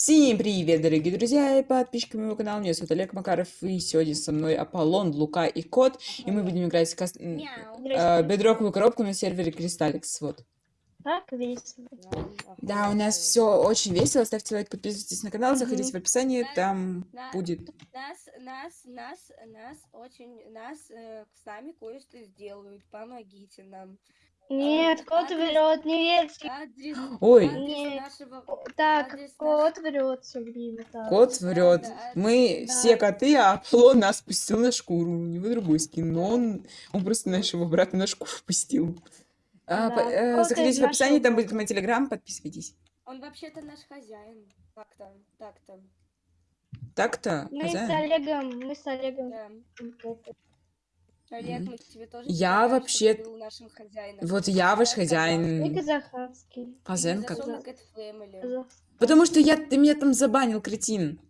Всем привет, дорогие друзья и подписчики моего канала. Меня зовут Олег Макаров, и сегодня со мной Аполлон, Лука и Кот. И мы будем играть в кас... э, бедроковую коробку на сервере Кристалликс. Вот. Так весело. Да, у нас все очень весело. Ставьте лайк, подписывайтесь на канал, заходите в описание, там На- будет. Нас, нас, нас, нас очень, нас э, с нами кое-что сделают. Помогите нам. Нет, кот адрес- врет, не верьте. Адрес, Ой, адрес Нет. нашего... Так, адрес кот врет все время. так. кот врет. да, Мы да. все коты, а Аполлон нас пустил на шкуру. У него другой скин, но он, он просто нашего брата на шкуру пустил. А, Да, по- э, заходите в описании, нашего там будет мой телеграм, подписывайтесь. Он вообще-то наш хозяин. Так-то, так-то. Так-то, Мы с хозяин? Олегом, мы с Олегом. Да. Олег, Мгм. мы тебе тоже Я предлагаем, вообще- ты был нашим хозяином. Вот я ваш хозяин. Cat Family. Казахстан. Потому что я, ты меня там забанил, кретин.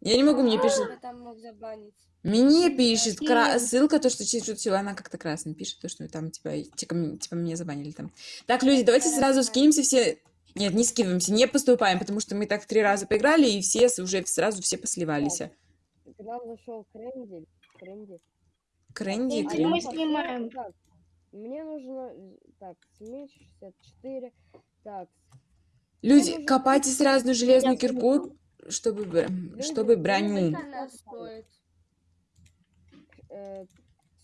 Я не могу, мне А, пишет. тебя там мог забанить. Мне пишет кра- ссылка, то, что через шутила, она как-то красным пишет, то, что там типа, типа, м- типа меня забанили там. Так, люди, давайте сразу скинемся все. Нет, не скидываемся, не поступаем, потому что мы так три раза поиграли, и все уже сразу все посливались. К нам зашел Крендель. Крендель. Кренди, Кренди кренди. мы снимаем. Так, мне нужно... э, Так, меч 64. Так, Люди, нужно копайте сразу железную Я кирку, чтобы, Люди, чтобы броню. Сколько она стоит? э,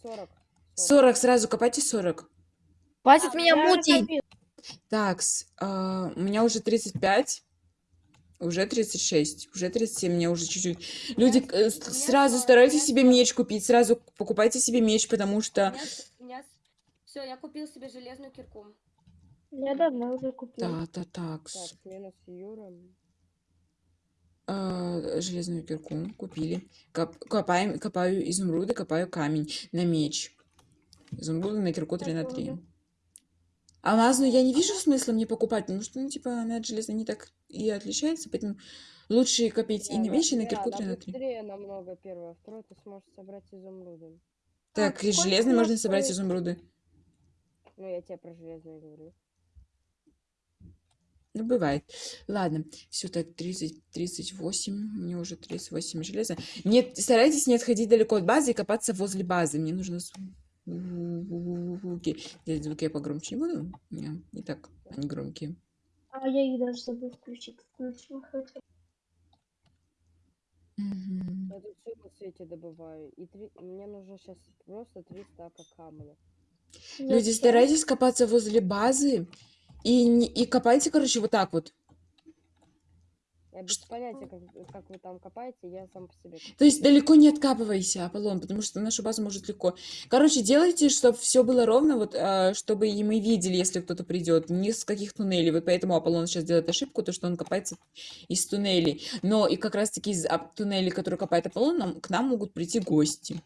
40. 40, сразу копайте 40. Хватит А, меня мутить. Так, а, у меня уже 35, уже 36, уже 37, мне уже чуть-чуть. Люди, меня э, меня сразу сорок, старайтесь меня себе меч купить, сразу покупайте себе меч, потому что... меня, меня... Все, я купил себе железную кирку. Я давно уже купил. Да, да, так, Так, минус Юра. а, железную кирку купили. Коп- копаем, копаю изумруды, копаю камень на меч. Изумруды на кирку 3 на 3. Алмазную я не вижу смысла мне покупать, потому что, ну, типа, она от железной не так и отличается, поэтому лучше копить и на меч, и на кирку 3 на 3. быстрее намного первое. Второе ты сможешь собрать изумруды. Так, и железный у нас можно собрать стоит? изумруды. Ну, я тебе про железное говорю. Ну, бывает. Ладно, все так, 30, 38, мне уже 38 железа. Нет, старайтесь не отходить далеко от базы и копаться возле базы. Мне нужно звуки. Здесь звуки я погромче не буду. Не, так, они громкие. А я их даже забыл включить. Включил хотя. Мгм. Я тут все на свете добываю. И три... мне нужно сейчас просто 3 стака камня. Люди, старайтесь копаться возле базы и, и копайте, короче, вот так вот. Я без понятия, как, как вы там копаете, я сам по себе. То есть далеко не откапывайся, Аполлон, потому что нашу базу может легко. Короче, делайте, чтобы все было ровно, вот, а, чтобы и мы видели, если кто-то придет, ни с каких туннелей. Вот поэтому Аполлон сейчас делает ошибку, то, что он копается из туннелей. Но и как раз-таки из а, туннелей, которые копает Аполлон, нам, к нам могут прийти гости.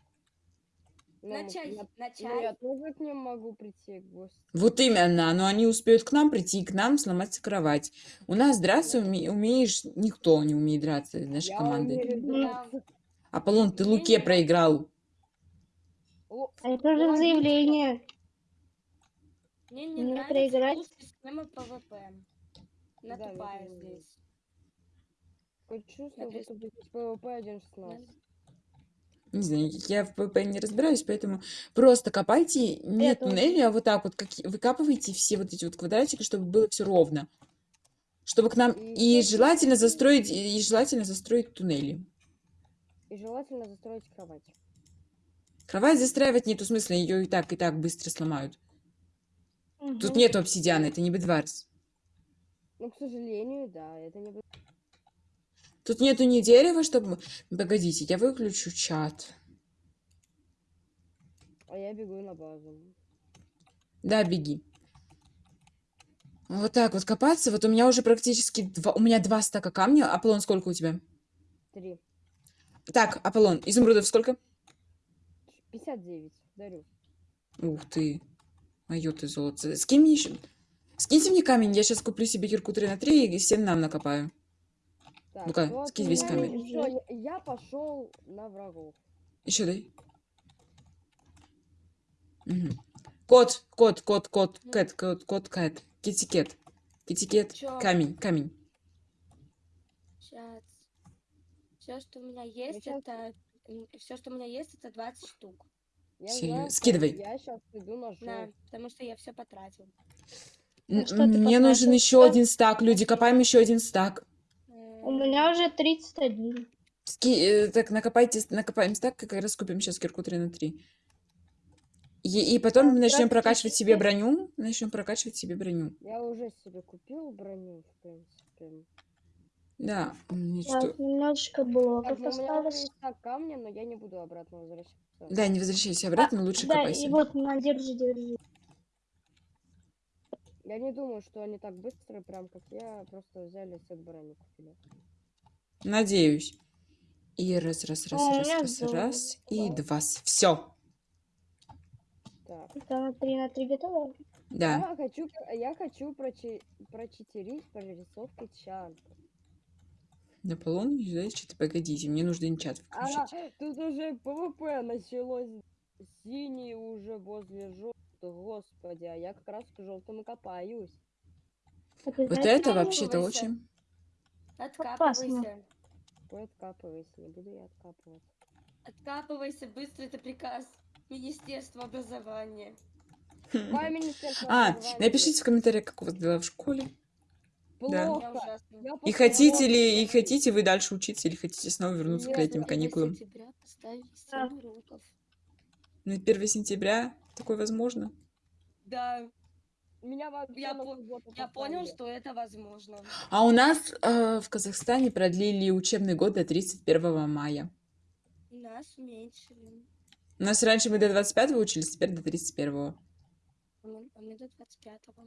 Ну, На чай, я- на ну, я тоже к ним могу прийти, гость. Вот именно, но они успеют к нам прийти, к нам сломать кровать. У нас драться уме- умеешь, никто не умеет драться из нашей Я команды. умею. Аполлон, ты Луке проиграл. А это же заявление. Мне не Мне проиграть? система PvP. Она Да, тупая здесь. Такое чувство, будто здесь PvP 1.16. Не знаю, я в PvP не разбираюсь, поэтому просто копайте не тоже. туннели, а вот так вот, как выкапывайте все вот эти вот квадратики, чтобы было все ровно. Чтобы к нам... И И желательно застроить, и желательно застроить туннели. И желательно застроить кровать. Кровать застраивать нету смысла, ее и так, и так быстро сломают. Тут Мгм. нету обсидиана, это не бедварс. Ну, к сожалению, да, это не... будет. Тут нету ни дерева, чтобы... Погодите, я выключу чат. А я бегу на базу. Да, беги. Вот так вот копаться. Вот у меня уже практически два... У меня два стака камня. Аполлон, сколько у тебя? Три. Так, Аполлон, изумрудов сколько? 59, дарю. Ух ты. Мое ты золото. Скинь мне еще... Скиньте мне камень, я сейчас куплю себе кирку 3 на 3 и всем нам накопаю. Так, Ну-ка, вот скинь весь камень. всё, я, я пошел на врагов. Еще дай. Мгм. Кот, кот, кот, кот, cat, кот, кот, cat. Kitekat. Kitekat. Чё? Камень, камень. Сейчас. Все, что у меня есть, щас- это... Все, что у меня есть, это 20 штук. Я Серьё- знаю, что скидывай. Я сейчас иду на жёлтый. потому что я все потратил. Н- что ты Мне нужен потратил? еще один стак, люди, копаем еще один стак. У меня уже 31. Ски- э, так, накопайте, накопаем стак, как раз купим сейчас кирку 3 на 3. И, и потом Так, начнем прокачивать себе броню. Начнем прокачивать себе броню. Я уже себе купил броню, в принципе. Да. м, Так, что- немножечко блоков ну, у меня уже осталось. камня, но я не буду обратно возвращаться. Да, не возвращайся обратно, лучше Да, копайся. и вот, на, держи, держи. Я не думаю, что они так быстро, прям как я, просто взяли сет брони купили. Надеюсь. И раз, раз, раз, А, раз, раз, золото раз. И два. Все. Так. Это на 3 на 3 готово? Да. Я хочу, я хочу прочи, прочитерить прорисовки чанта. Наполон, что-то погодите, мне нужно инчат А, включить. тут уже ПВП началось. Синий уже возле желтых. Господи, а я как раз к желтому копаюсь. Так, Вот знаете, это вообще-то очень... Откапывайся. Ой, откапывайся, не буду я откапываться. Откапывайся, быстро, это приказ Министерства образования. Министерство А, напишите в комментариях, как у вас дела в школе. да. Плохо. Я И хотите ли, и хотите вы дальше учиться, или хотите снова вернуться к Нет, летним ну, каникулам? сентября поставили Да. 7 уроков. На 1 сентября такое возможно? Да, Меня вообще Я по- я понял, что это возможно. А у нас э, в Казахстане продлили учебный год до 31 мая. Нас уменьшили. У нас раньше мы до 25 учились, теперь до 31. А мы, а мы до 25-го.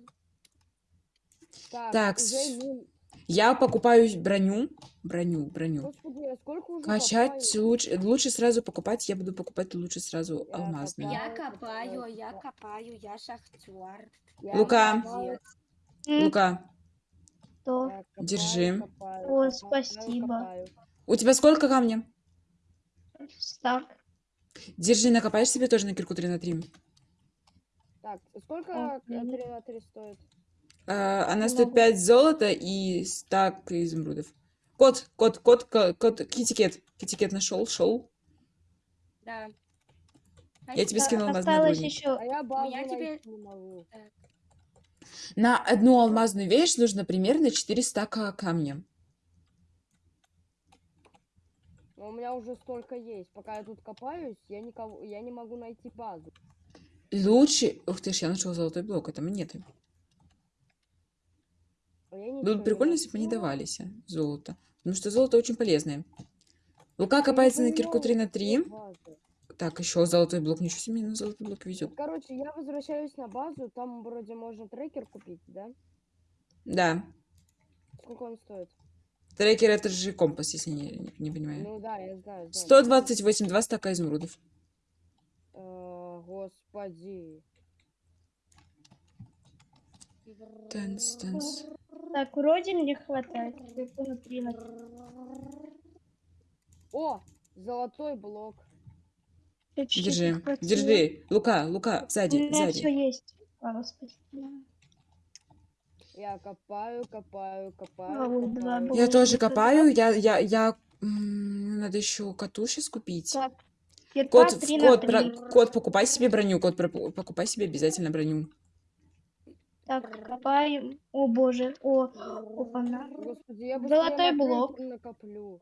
Так, Так, уже. Я покупаю броню, броню, броню. Господи, уже Качать копаю? лучше, лучше сразу покупать, я буду покупать лучше сразу Я алмазные. копаю. Я копаю, я копаю. я шахтер. Я Лука. копаю, М, Лука, что? копаю, Держи. копаю, О, спасибо. у тебя сколько камня? Стак. Держи, накопаешь себе тоже на кирку 3 на 3. Так, сколько Окей. 3 на 3 стоит? А, она Не стоит могу. 5 золота и стак изумрудов. Кот, кот, кот, ко- кот, китикет. Китикет нашел, шел. Да. Я тебе Да, скинула Осталось двойник. еще А я тебе-. На одну алмазную вещь нужно примерно 4 стака камня. Но у меня уже столько есть. Пока я тут копаюсь, я никого, я не могу найти базу. Лучше... Ух ты ж, я нашел золотой блок, это монеты. А Было бы прикольно, если бы они давались, а, золото. Потому что золото очень полезное. Лука не копается на кирку 3 на понимаю, 3. где база. Так, еще золотой блок. Ничего себе, на золотой блок везет. Короче, я возвращаюсь на базу. Там вроде можно трекер купить, да? Да. Сколько он стоит? Трекер это же компас, если не, не, не понимаю. Ну да, я знаю. знаю. 128, 2 стака изумрудов. Э, Господи. Танц, танц. Так, вроде мне хватает. Где-то на 3 на 3. О, золотой блок. Чуть-чуть не Держи, хватило. держи. Лука, Лука, У сзади, меня сзади. все есть. А. Я копаю, копаю, А, копаю, было. Я тоже копаю, я, я, я... Надо еще коту сейчас купить. Так, кирка Кот, 3 на кот, 3. про- кот, покупай себе броню, кот, про- покупай себе обязательно броню. Так, копаем. О боже, о, опа-на. Господи, я Золотой блок. накоплю.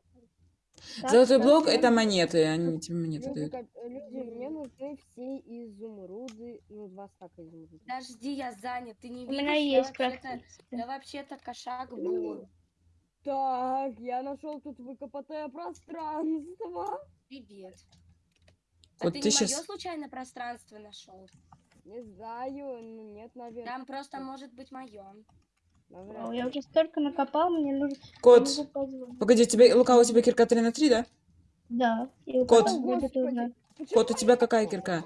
Так, Золотой так, блок это монеты, они тебе монеты Люди, дают. люди, мне нужны все изумруды. Ну, два стака изумрудов. Подожди, я занят. Ты не У видишь? меня я есть вообще-то, практически. я вообще-то кошак бур. Так, я нашел тут выкопатое пространство. Привет. А Вот ты, ты не щас- мое случайно пространство нашел? Не знаю, ну нет, наверное. Там просто может быть мое. О, Я уже столько накопал, мне нужно... Кот, погоди, у тебя, Лука, у тебя кирка 3 на 3, да? Да. Кот. Кот, у тебя какая кирка?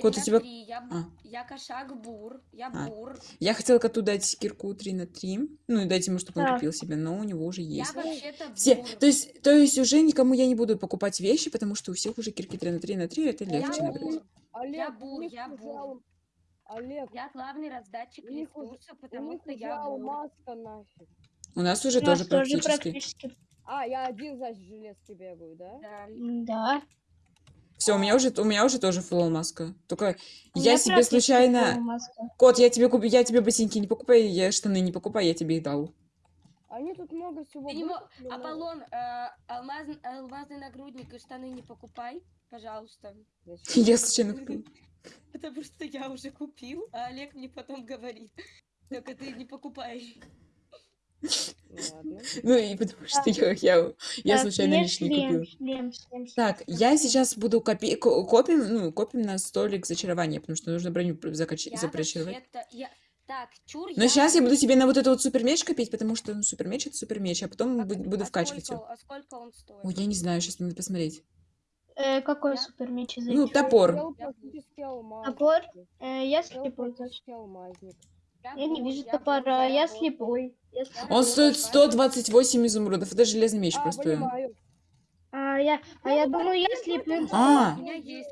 Кот, у тебя- три, Я, б- А. я кошак бур. Я А. бур. Я хотела коту дать кирку 3 на 3. Ну и дать ему, чтобы он купил себе, но у него уже Я есть. вообще-то Все, то есть, то есть уже никому я не буду покупать вещи, потому что у всех уже кирки 3 на 3 на 3, это Я легче бур. набрать. Олег, Я у бур, я бур. Олег, Я главный раздатчик у потому что я бур. алмазка нафиг. У нас уже У нас тоже практически. практически А, я один, значит, в железке бегаю, да? Да. Да. Все, у меня уже, у меня уже тоже фулл маска. Только я себе случайно... Кот, я тебе куплю, я тебе ботинки не покупаю, я штаны не покупаю, я тебе их дал. Они тут много всего Ты выкупили, но- Аполлон, э, алмаз- алмазный нагрудник и штаны не покупай, пожалуйста. Я случайно купила. Потому что я уже купил, а Олег мне потом говорит. Только ты не покупаешь. Ну ладно. Ну и потому что я, я, случайно лишний шлем, шлем, шлем. Так, я сейчас буду копи... ко- копим, ну, копим на столик зачарования, потому что нужно броню закач... Вообще-то- я- Так, чур, Но я... сейчас я буду себе на вот этот вот супермеч копить, потому что ну, супермеч это супермеч, а потом А- бу- буду а вкачивать сколько- все. А сколько он стоит? Ой, я не знаю, сейчас надо посмотреть. Э, какой Я- супер меч из Ну, топор. Я. Топор? Э, я Я слепой. практически алмазник. Я не вижу топора, я слепой. Я Я слепой. Он стоит заработать. 128 изумрудов, это железный меч А, просто. понимаю. А я, а я думаю, я слепым. А. У меня есть.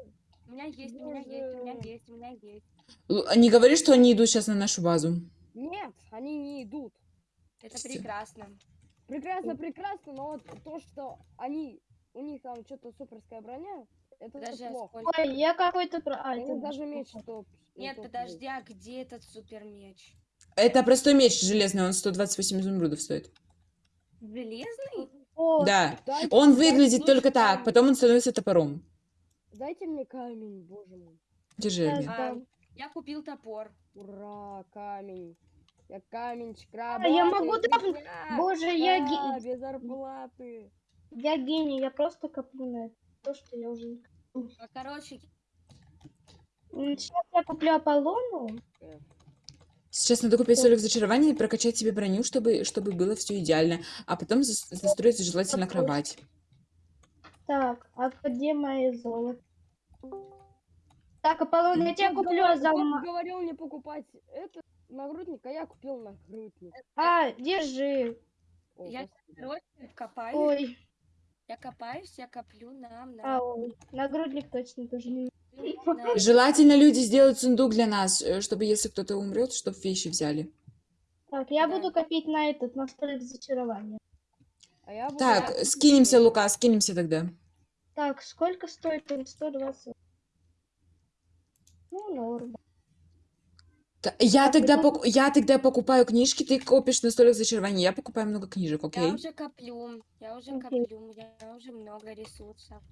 У меня есть, у меня есть, у меня есть, у меня есть. Л- Не говори, что они идут сейчас на нашу базу. Нет, они не идут. Это прекрасно. Прекрасно, прекрасно, но вот то, что они, у них там что-то суперская броня, это Подожди, а плохо. сколько? Ой, я какой-то... про- А, это даже меч топ. Нет, топ подожди, а где этот супер меч? Это простой меч железный, он 128 изумрудов стоит. Железный? О, Да. Дайте- Он дайте- выглядит только так, потом он становится топором. Дайте мне камень, боже мой. Держи. А. Я купил топор. Ура, камень. Я каменчик А, я могу меня. Боже, я, ге- без зарплаты. я гений, я просто коплю на это. То, что я уже... А, Короче, Сейчас я куплю Аполлону. Сейчас надо купить столик зачарования и прокачать себе броню, чтобы, чтобы было все идеально. А потом зас- застроить желательно кровать. Так, а где мои золото? Так, Аполлон, я тебя Кот куплю за... ма- говорил не покупать этот нагрудник, а я купил нагрудник. А, держи. О, Я- короче, копаюсь. Ой, Я копаюсь, я коплю нам а, на... ой. Нагрудник точно тоже не... на- Желательно люди сделают сундук для нас, э, чтобы если кто-то умрет, чтобы вещи взяли. Так, я Да. буду копить на этот, на столик зачарования. А я буду Так, скинемся. Лука, скинемся тогда. Так, сколько стоит он? 120. Ну, норм. Я тогда, ну- пок- я тогда покупаю книжки, ты копишь на столик зачарования, я покупаю много книжек, окей? Я уже коплю, я уже коплю, я уже много ресурсов.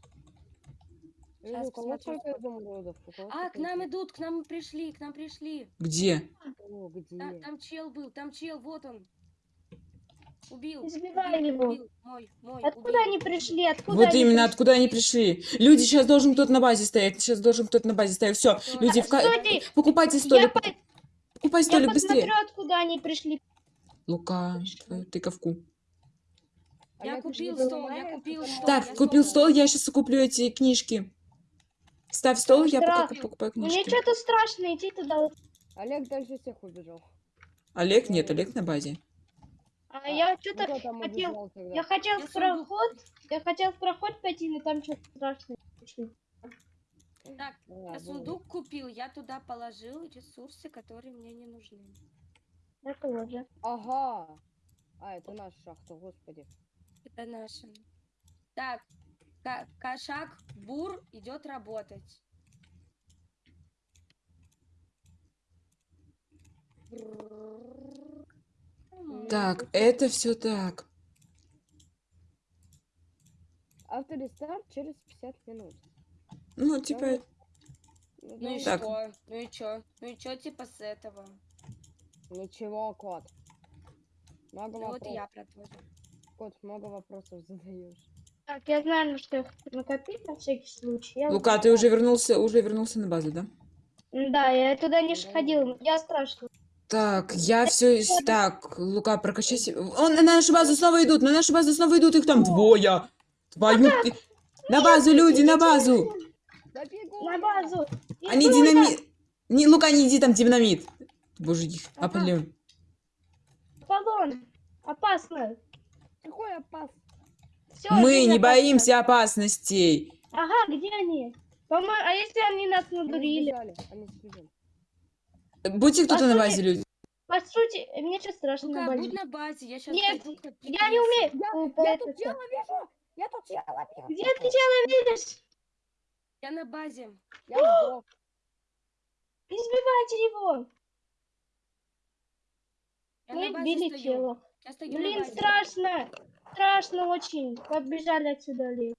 Вижу, Щас у кого посмотрю, сколько изумрудов? У кого А, к нам идут, к нам пришли, к нам пришли. Где? О, где? Та- Там чел был, там чел, вот он. Убил. Избивай убил, его. убил. Мой, мой, Откуда убил. они пришли? Откуда Вот они именно, пришли? откуда они пришли. Люди, сейчас должен кто-то на базе стоять, сейчас должен кто-то на базе стоять. Все, люди, Стойте, покупайте я, столик, по- пок- покупай я столик быстрее. посмотрю, откуда они пришли. Лука, твою тыковку. Я Олег, купил ты стол, я купил стол. Так, я купил стол. стол, я сейчас куплю эти книжки. Ставь стол, я Страх. пока покупаю Мне книжки. что-то страшно идти туда. Олег дальше всех убежал. Олег? Нет, Олег на базе. А А, я Ну, что-то хотел... убежал? Я хотел Я в проход, я хотел в проход пойти, но там что-то страшное. Так, А, я сундук купил, я туда положил ресурсы, которые мне не нужны. Я тоже. Ага. А, это наша шахта, господи. Это наши. Так, кошак Бур идет работать. Так, это все так. Авторестарт через 50 минут. Ну, типа, Ну, Ну и Так. что? Ну и чё? Ну и чё типа с этого? Ничего, кот. Много Ну вот и я про то же. Кот, много вопросов задаешь. Так, я знаю, на что я хочу накопить на всякий случай. Я Лука, ты уже вернулся, уже вернулся на базу, да? Да, я туда не Да. ходил. Я страшно. Так, я все... Так, Лука, прокачайся. Он на нашу базу снова идут, на нашу базу снова идут, их там двое. Твою ты... На базу, люди, на базу! Да бегу На базу. И Они динамит... Не, Лука, не иди, там динамит. Боже, их Ага. Аполлон. Аполлон. Опасно. Какой опас? Всё, Мы не опасна. боимся опасностей. Ага, где они? По-моему, а если они нас надурили? Будьте кто-то на базе, люди. по сути, мне сейчас страшно Ну-ка, на будь базе. на базе, я сейчас Нет, Я не умею. Я, я тут тело вижу! Я тут тело вижу! Где ты тело видишь? Я на базе. Я сдох. Избивайте его. Я Мы стою. тело. Блин, страшно. Страшно очень. Побежали отсюда, Олег.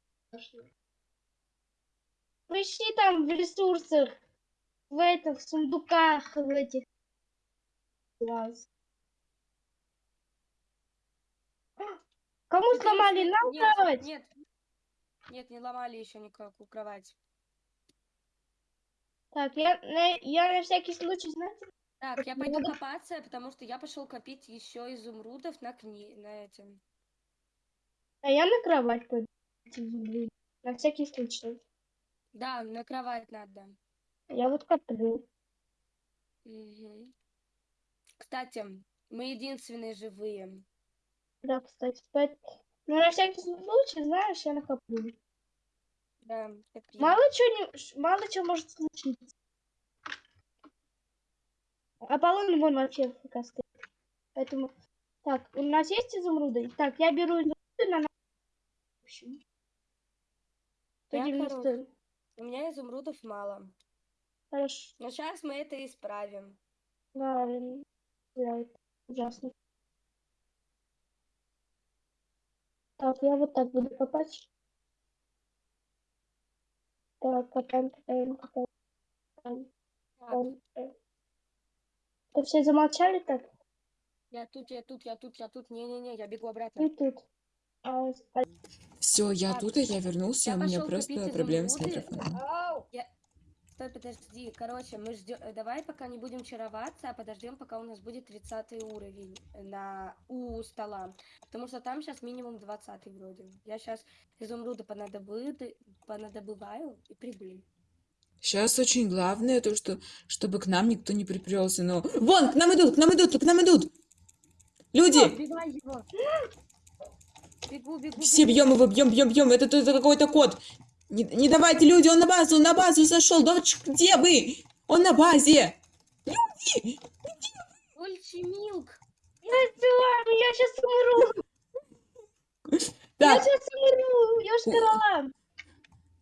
Поищи там в ресурсах. В этих сундуках, в этих. Класс. Кому сломали? Нам нет, кровать? Нет, нет, не ломали еще никакую кровать. Так, я на, я на всякий случай, знаете, Так, я пойду надо- копаться, потому что я пошел копить еще изумрудов на кни... на этим. а я на кровать пойду. На всякий случай. Да, на кровать надо. Я вот коплю. Мгм. Кстати, мы единственные живые. Да, кстати. поэт- Ну, на всякий случай, знаешь, я накоплю. Да, копи. Мало чего не, мало чего может случиться. Аполлон вон вообще фиг стоит. Поэтому, так, у нас есть изумруды? Так, я беру изумруды на... В общем. Я 190. хорош. У меня изумрудов мало. Хорошо. Но сейчас мы это исправим. Правильно. Да, это ужасно. Так, я вот так буду копать. Так, копаем, копаем, копаем. копаем, Так, копаем, копаем. Это все замолчали так? я тут, я тут, я тут, я тут. Не-не-не, я бегу обратно. тут. А, а, Все, я Так, тут, и я вернулся, я у меня просто проблемы с микрофоном. Ау! Стой, подожди. Короче, мы ждем. Давай пока не будем чароваться, а подождем, пока у нас будет 30 уровень на у стола. Потому что там сейчас минимум 20 вроде. Я сейчас изумруды понадобы... понадобываю и приду. Сейчас очень главное то, что чтобы к нам никто не припрелся, но... Вон, к нам идут, к нам идут, к нам идут! Люди! Его! Бегу, бегу, Все бьем его, бьем, бьем, бьем. Это, это какой-то кот. Не, не давайте, люди, он на базу, он на базу зашел. Да ч- где вы? Он на базе. Ольчи Милк! Я сделаю, я сейчас умру. Я Так, сейчас умру. Я корола.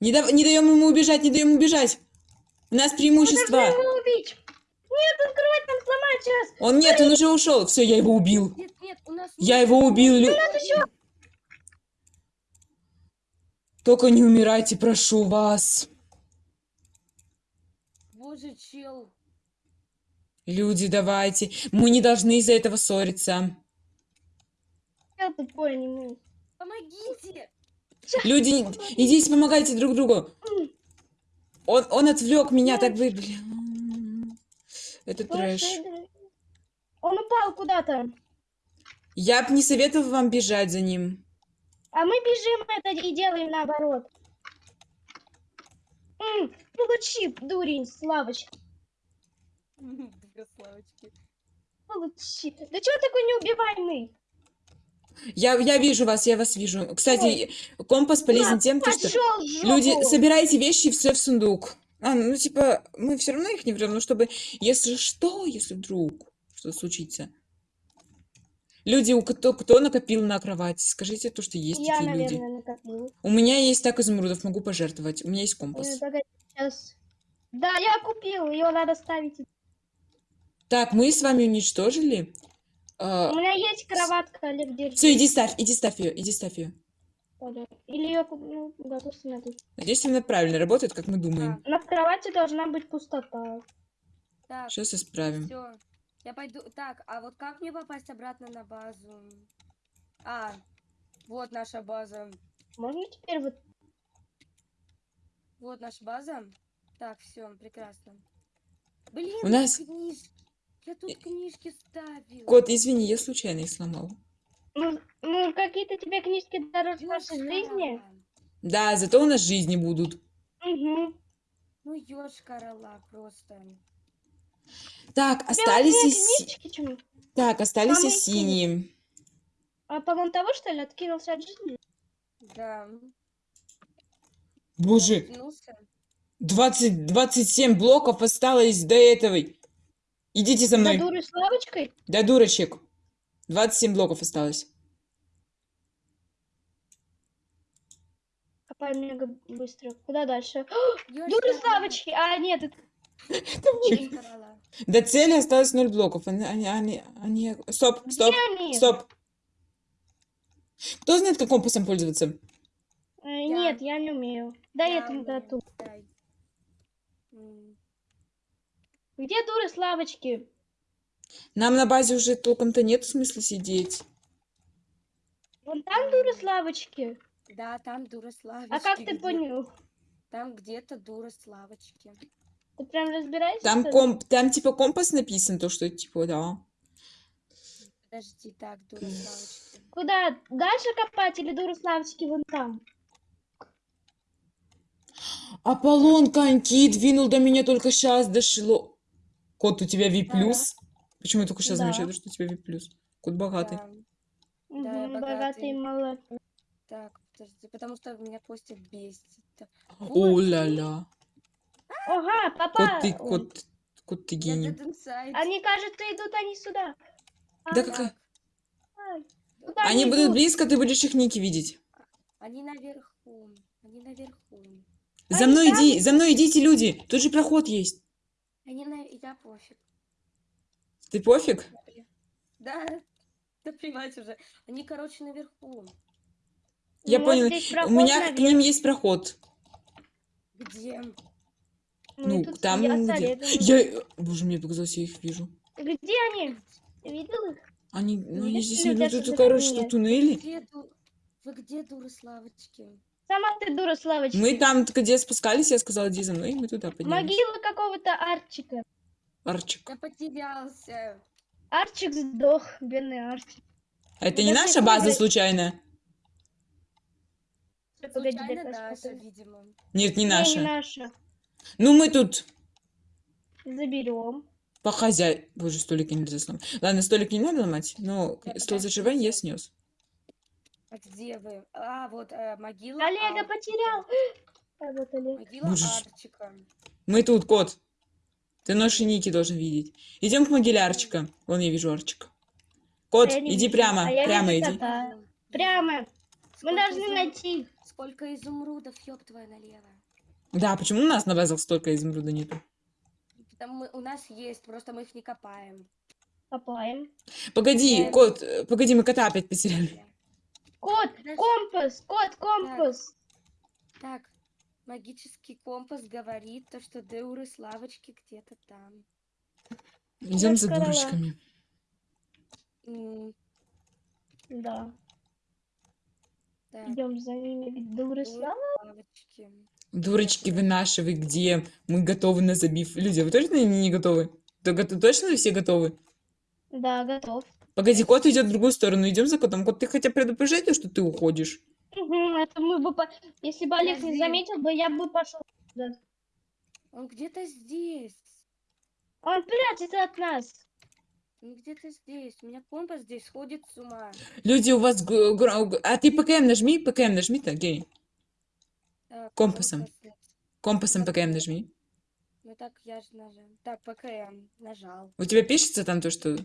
не, дав- не даем ему убежать, не даем ему убежать. У нас преимущество. Нет, открывать нам сломать сейчас. Он нет, он уже ушел. Все, я его убил. Нет, нет, у нас... Я нет его убил. лю- еще. Только не умирайте, прошу вас. Боже, чел. Люди, давайте. Мы не должны из-за этого ссориться. Я тупой не умею. Помогите! Люди, идите, помогайте друг другу. Он, он отвлек меня, так вы, блин. Это трэш. Он упал куда-то. Я бы не советовал вам бежать за ним. А мы бежим это и делаем наоборот. М, получи, дурень, Славочка. Славочки. Получи. Да чего такой неубиваемый? Я, я вижу вас, я вас вижу. Кстати, компас полезен тем, то, что люди, собирайте вещи все в сундук. А, ну, типа, мы все равно их не берем, но чтобы, если что, если вдруг что случится. Люди, у кто, кто накопил на кровати, скажите то, что есть Я, такие люди. наверное, накопил. У меня есть так изумрудов, могу пожертвовать. У меня есть компас. погоди, сейчас. Да, я купил, ее надо ставить. Так, мы с вами уничтожили. А, У меня есть кроватка, Олег, держи. все, иди ставь, иди ставь ее, иди ставь ее. Или ее. Да, пусть она тут. Надеюсь, она правильно работает, как мы думаем. На кровати должна быть пустота. Так, Сейчас исправим. все. Я пойду... Так, а вот как мне попасть обратно на базу? А, вот наша база. Можно теперь вот... Вот наша база. Так, все, прекрасно. Блин, У нас- книжки. Я тут книжки ставил. Кот, извини, я случайно их сломал. Ну, ну, какие-то тебе книжки дороже нашей Ёшкар жизни. Да, зато у нас жизни будут. Угу. Ну, ёшкарала просто. Так, остались и си- книжечки чему? Так, остались и синие. А по того, что ли, откинулся от жизни? Да. Боже, Вернулся. 20, 27 блоков осталось до этого. Идите за мной. дурой с лавочкой? Да, дурочек. 27 блоков осталось. Копаем мега быстро. Куда дальше? Дуры с лавочки! А, нет, это... До цели осталось 0 блоков. Они, они, они, они- Стоп, стоп, стоп. Кто знает, как компасом пользоваться? Э, Нет, я не умею. Дай Я этому умею, коту. дай. М, Где дуры с лавочки? Нам на базе уже толком-то нет смысла сидеть. Вон там дуры с лавочки. Да, там дура славочки. А как ты понял? Там где-то дура славочки. Ты прям разбираешься? Там, комп, там типа компас написан, то что типа, да. Подожди, так, дура славочки. Куда? Дальше копать или дуры с лавочки вон там? Аполлон коньки двинул до меня только сейчас дошло. Кот, у тебя V+. Ага. Почему я только сейчас Да. замечаю, что у тебя V+. Кот богатый. Да. Мгм, я богатый богатый. молод. Так, подожди, потому что меня Костя бесит. О-ля-ля. Ага, папа. Кот ты, кот, кот ты гений. Они, кажется, идут они сюда. Да А, какая... ай. Куда Они будут идут? близко, ты будешь их ники видеть. Они наверху. Они наверху. За Они мной там? иди, за мной идите, люди. Тут же проход есть. Они на... Я пофиг. Ты пофиг? Да, да плевать уже. Они, короче, наверху. Я Ну, понял. здесь У меня к наверх. ним есть проход. Где? Ну, тут там где? Я... Боже, мне показалось, я их вижу. Где они? Ты видел их? Они, ну, они Видишь, здесь люди идут, тут, короче, что туннели. Где. Вы где, дуры Славочки? Сама ты дура с лавочки. Мы там, где спускались, я сказала, иди за мной, и мы туда поднялись. Могила какого-то Арчика. Арчик. Я потерялся. Арчик сдох, бедный Арчик. А это не наша база подожди. случайно? Погоди, Случайно наша, видимо. Нет, не Не, наша. не наша. Ну, мы тут Заберем. по хозяй... Боже, столики нельзя сломать. Ладно, столик не надо ломать, но Да, стол заживания я снес. А где вы? А, вот э, могила Олега Арчика. потерял. А вот Олег. Могила Боже. Арчика. Мы тут, кот. Ты наши ники должен видеть. Идем к могиле Арчика. Вон я вижу Арчика. Кот, А не иди вижу. прямо, А прямо иди. кота. Прямо. Мы Сколько должны изум- найти. Сколько изумрудов, ёб твою налево. Да, почему у нас на базах столько изумруда нету? Там мы, у нас есть, просто мы их не копаем. Копаем. Погоди, Да. кот, э, погоди, мы кота опять потеряли. Кот, компас, кот, компас. Так, магический компас говорит то, что дуры Славочки где-то там. Идем за дурочками. Да. так, Идем за ними. Дуры дуры слава. Дурочки вы наши, вы где? Мы готовы на забив. Люди, вы точно не не готовы? То гото- Точно вы все готовы? Да, готов. Погоди, кот идет в другую сторону. Идем за котом. Кот, ты хотя предупреждай, что ты уходишь. Мгм, Это мы бы, по- если бы Олег не заметил бы, я бы пошел. Он где-то здесь. Он прячется от нас. Он где-то здесь. У меня компас здесь сходит с ума. Люди, у вас... А ты ПКМ нажми, ПКМ нажми, так, гений. Так, Компасом. компас. Компасом ПКМ нажми. Ну так, я же нажал. Так, ПКМ. Нажал. У тебя пишется там то, что...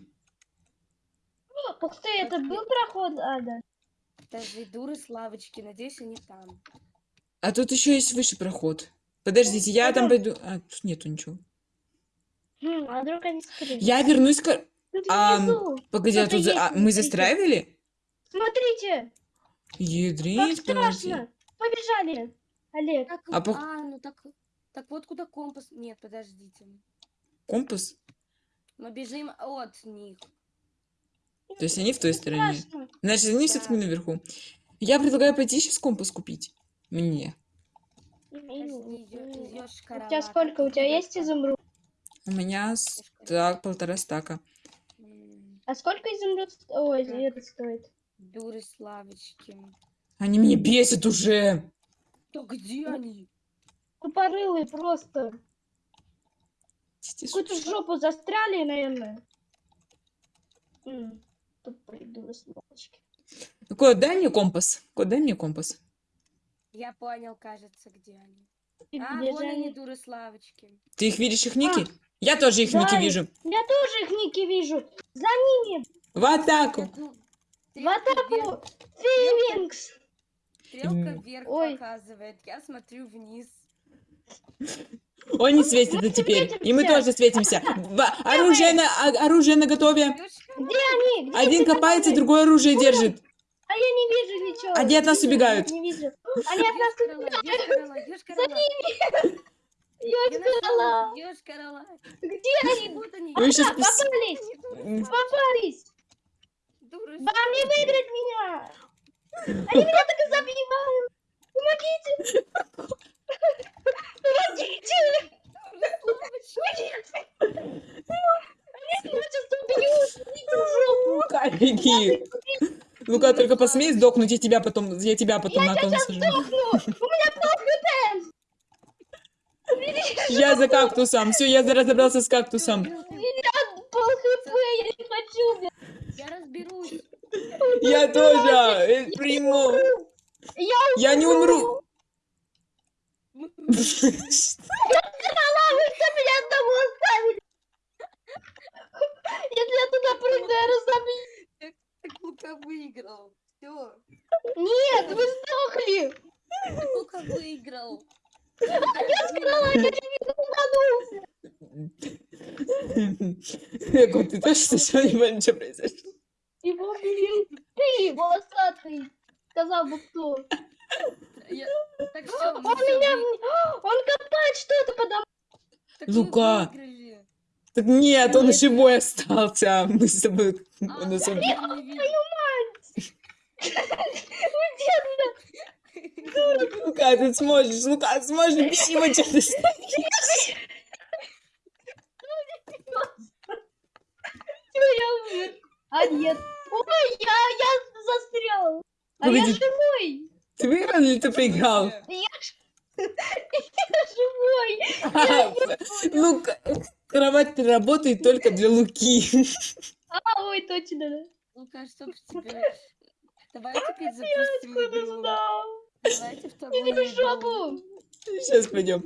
Ух ты, это был проход, Ада? Даже дуры Славочки. Надеюсь, они там. А тут еще есть выше проход. Подождите, я там Пойдём. пойду... А, тут нету ничего. А вдруг они скрылись? Я вернусь к... Внизу. Погоди, а тут... за- есть, а, мы застраивали? Смотрите, как Ядрить, страшно. Побежали. Олег, Так, А а, по- ну так... Так вот куда компас... Нет, подождите. Компас? Мы бежим от них. То есть они в той стороне. страшно. Значит, они Да. все-таки наверху. Я предлагаю пойти сейчас компас купить. Мне. Подожди, ё- У тебя сколько? У тебя есть изумруд? У меня с- так, полтора стака. А сколько изумруд? Ой, это стоит. Дуры Славочки. Они меня бесят уже. Да где они? Тупорылые просто. Какую-то жопу застряли, наверное. М, Тупые дуры сволочки. Кот, дай мне компас. Кот, дай мне компас. Я понял, кажется, где они. И А, где вон они, они? дуры Славочки. Ты их видишь, их ники? Я тоже их ники Да, вижу. Я тоже их ники вижу. За ними. В атаку. Иду. В атаку. Фейлингс. Стрелка вверх Ой. показывает. Я смотрю вниз. Он не светится теперь. И мы тоже светимся. Оружие на, о- оружие на готове. Где они? Где Один копается, головы? другой оружие держит. А я не вижу ничего. Они от нас убегают. Не вижу. Они от нас ёшкарала, ёшкарала. Я Ёшкарала. Где они? Вот они. Вы сейчас попались. Попались. Вам не выиграть меня. Они меня так и забивают. Помогите. Помогите. Лука, беги. Лука, только посмей сдохнуть, я тебя потом, я тебя потом на кон сажу. Я за кактусом. Все, я разобрался с кактусом. У меня пол хп, я не хочу. блядь. Я разберусь. Я тоже э, приму. Я Я не умру. умерла, вы что меня одного оставили? Если я туда прыгну, я разобью. Так Лука выиграл. Все. Нет, вы сдохли. Лука выиграл. Эго, ты точно что не понял, что произошло? Его убили. Ты, волосатый. Сказал бы кто. Я- Так все, Он меня... Он копает что-то подо Лука. Так нет, он живой остался. Мы с тобой... А, он нас убил. Лука, ты сможешь, Лука, сможешь, бери его, что ты стоишь? Я. А нет. Ой, я, я застрял. А я живой. Ты выиграл или ты проиграл? Я живой. Лука, кровать работает только для Луки. А, ой, точно. да. Лука, что ж тебе? Давай теперь запустим Откуда игру. знал? Давайте вторую Иди в жопу. Сейчас пойдем.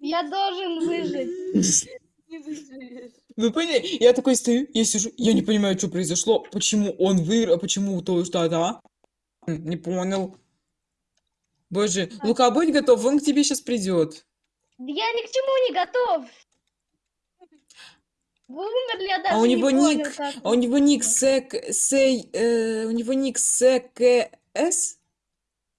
Я должен выжить. Не выживешь. Вы поняли? Я такой стою, я сижу, я не понимаю, что произошло, почему он выиграл, а почему то, что да? Не понял. Боже, Лука, будь готов, он к тебе сейчас придет. Я ни к чему не готов. Вы умерли, я даже А у не него понял, ник- как А у него ник сек, сей, э, у него ник СКС? Я без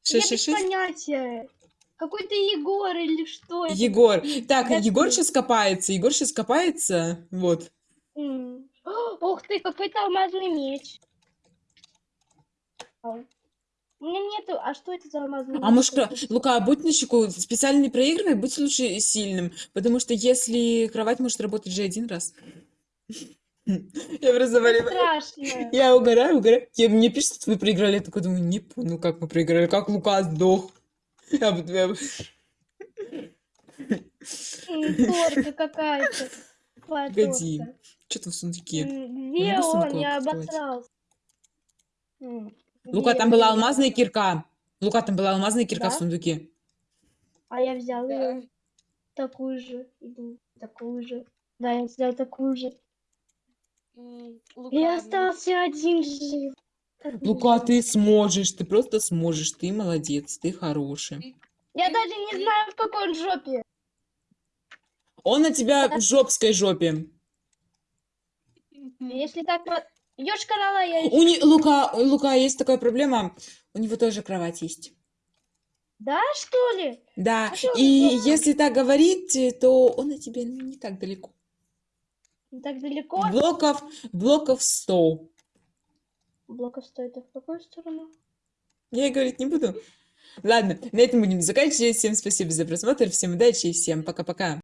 666? понятия. Какой-то Егор или что это? Егор. Так, Я Егор сейчас копается, Егор сейчас копается, вот. М. Ух ты, какой-то алмазный меч. Ау. У меня нету. А что это за алмазный А меч? может, кра- Лука, будь начеку, специально не проигрывай, будь лучше сильным, потому что если кровать может работать же один раз. Я просто говорю, Страшно. я угораю, угораю. Я, мне пишут, что вы проиграли, я такой думаю, не понял, как мы проиграли, как Лука сдох. Я бы- я бы- М, Торка какая-то. Какая Погоди. Что там в сундуке? Где он? Я обосрался. Лука, там была алмазная кирка. Лука, там была алмазная кирка в сундуке. А я взял ее. Такую же. Иду. Такую же. Да, я взял такую же. И остался один жив. Лука, нельзя. ты сможешь, ты просто сможешь, ты молодец, ты хороший. Я даже не знаю, в какой он жопе. Он на тебя в жопской жопе. Если так вот... Ёж канала я. У не... Лука, Лука, есть такая проблема, у него тоже кровать есть. Да, что ли? Да, А что и делает? если так говорить, э, то он от тебя не так далеко. Не Так далеко. Блоков, блоков 100. Блоков стоит. В какую сторону? Я говорить не буду. Ладно, на этом будем заканчивать. Всем спасибо за просмотр, всем удачи и всем пока-пока.